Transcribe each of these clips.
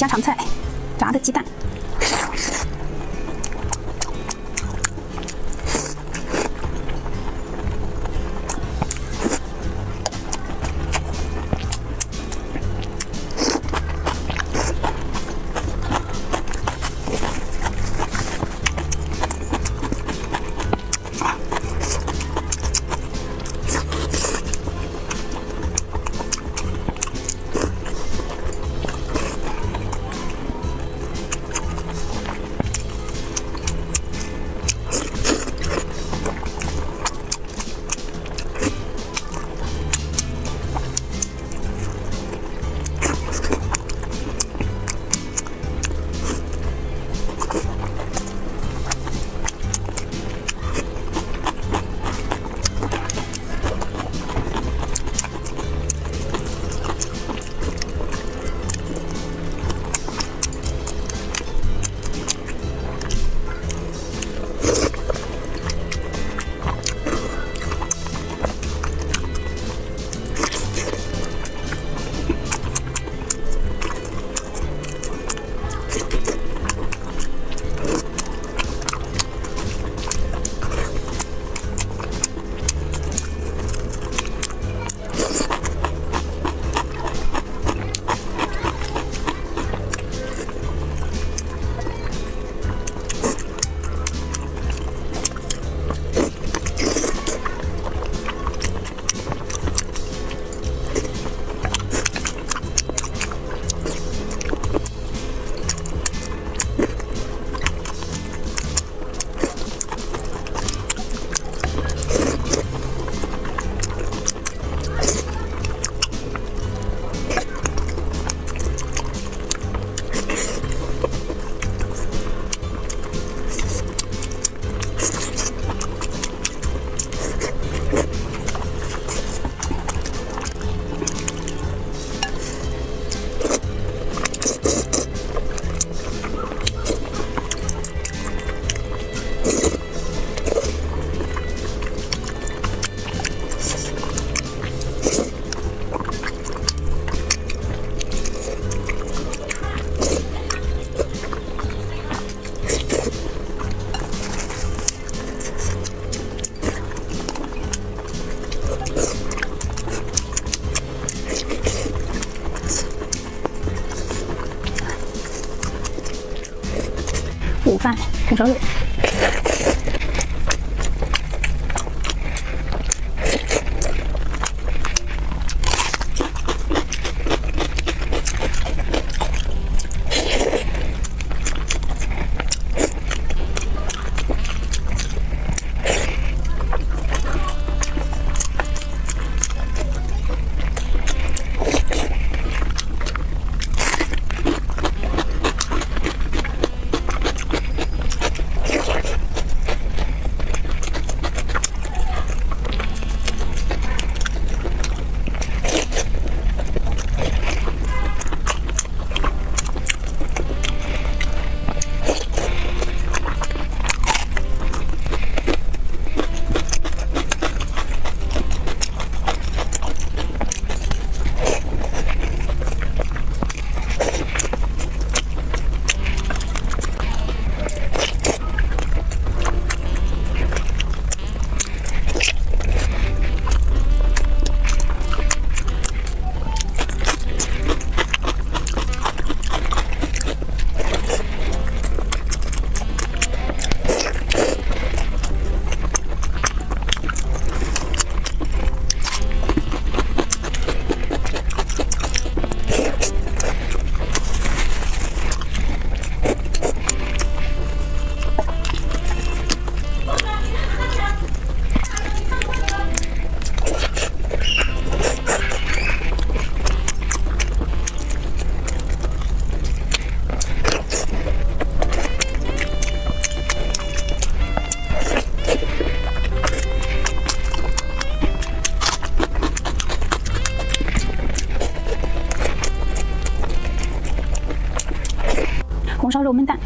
家常菜，炸的鸡蛋。饭红烧肉。红烧肉焖蛋。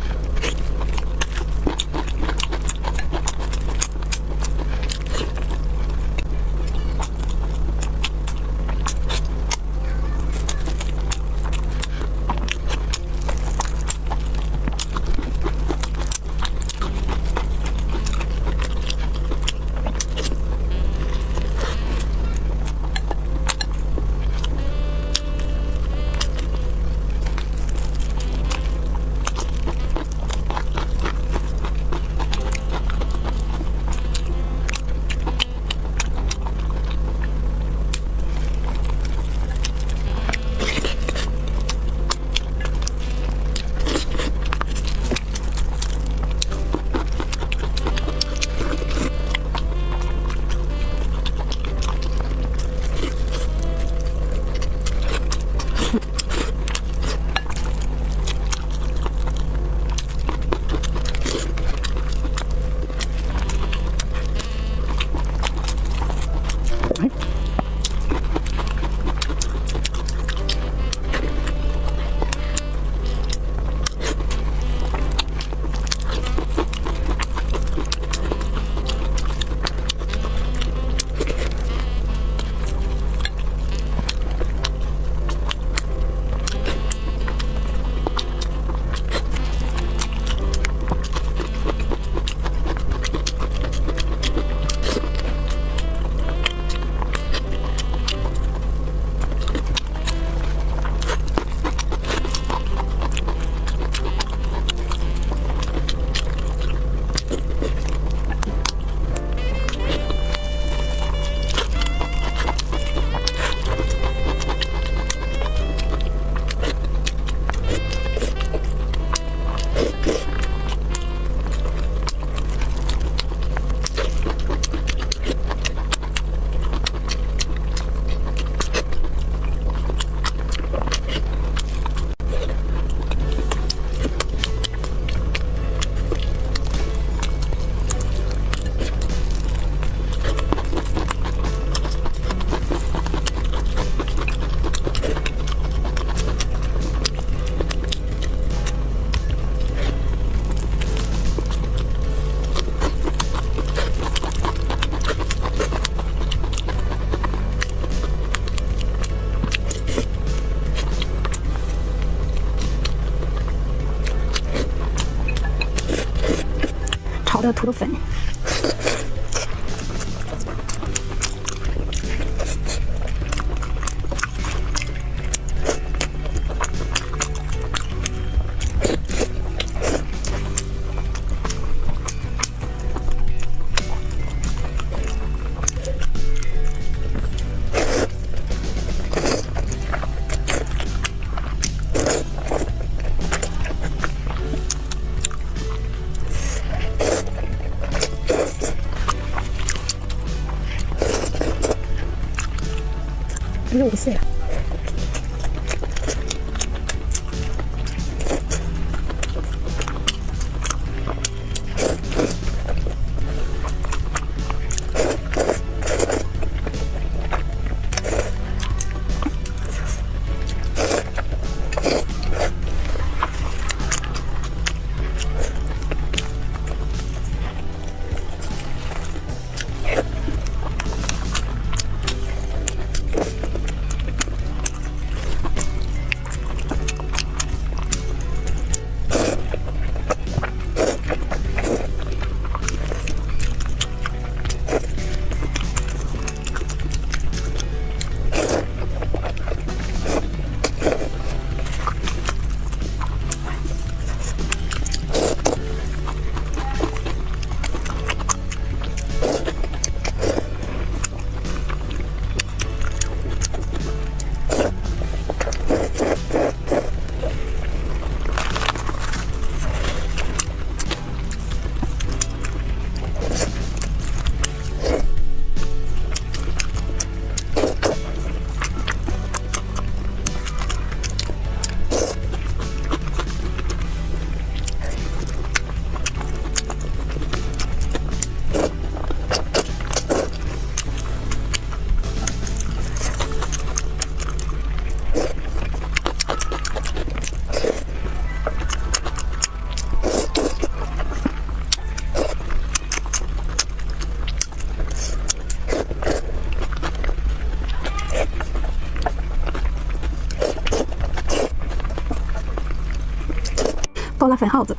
的土豆粉。肉不了。粉耗子。